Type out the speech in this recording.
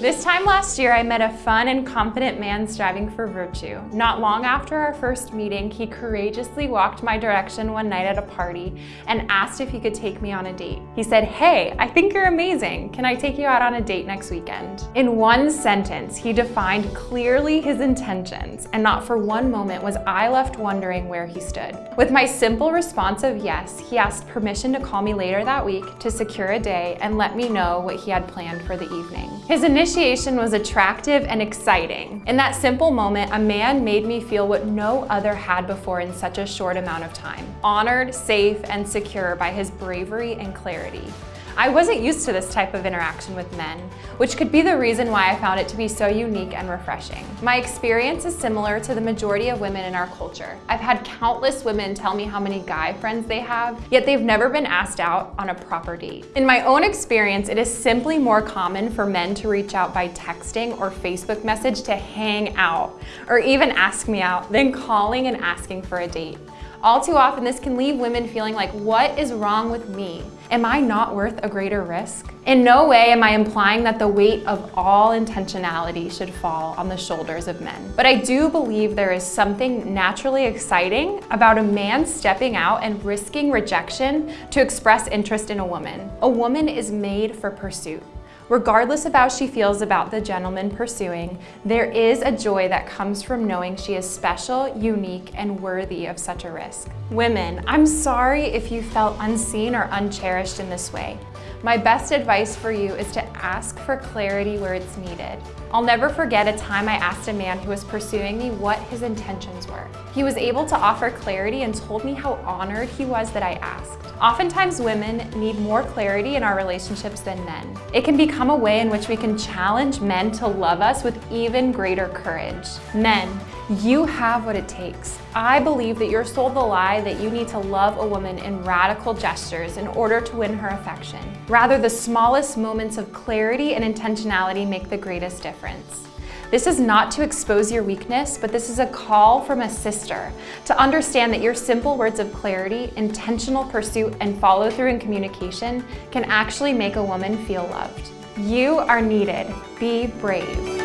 This time last year, I met a fun and confident man striving for virtue. Not long after our first meeting, he courageously walked my direction one night at a party and asked if he could take me on a date. He said, hey, I think you're amazing. Can I take you out on a date next weekend? In one sentence, he defined clearly his intentions, and not for one moment was I left wondering where he stood. With my simple response of yes, he asked permission to call me later that week to secure a day and let me know what he had planned for the evening. His initiation was attractive and exciting. In that simple moment, a man made me feel what no other had before in such a short amount of time. Honored, safe, and secure by his bravery and clarity. I wasn't used to this type of interaction with men, which could be the reason why I found it to be so unique and refreshing. My experience is similar to the majority of women in our culture. I've had countless women tell me how many guy friends they have, yet they've never been asked out on a proper date. In my own experience, it is simply more common for men to reach out by texting or Facebook message to hang out, or even ask me out, than calling and asking for a date. All too often, this can leave women feeling like, what is wrong with me? Am I not worth a greater risk? In no way am I implying that the weight of all intentionality should fall on the shoulders of men. But I do believe there is something naturally exciting about a man stepping out and risking rejection to express interest in a woman. A woman is made for pursuit. Regardless of how she feels about the gentleman pursuing, there is a joy that comes from knowing she is special, unique, and worthy of such a risk. Women, I'm sorry if you felt unseen or uncherished in this way. My best advice for you is to ask for clarity where it's needed. I'll never forget a time I asked a man who was pursuing me what his intentions were. He was able to offer clarity and told me how honored he was that I asked. Oftentimes women need more clarity in our relationships than men. It can become a way in which we can challenge men to love us with even greater courage. Men, you have what it takes. I believe that you're sold the lie that you need to love a woman in radical gestures in order to win her affection. Rather, the smallest moments of clarity and intentionality make the greatest difference. This is not to expose your weakness, but this is a call from a sister to understand that your simple words of clarity, intentional pursuit, and follow through in communication can actually make a woman feel loved. You are needed. Be brave.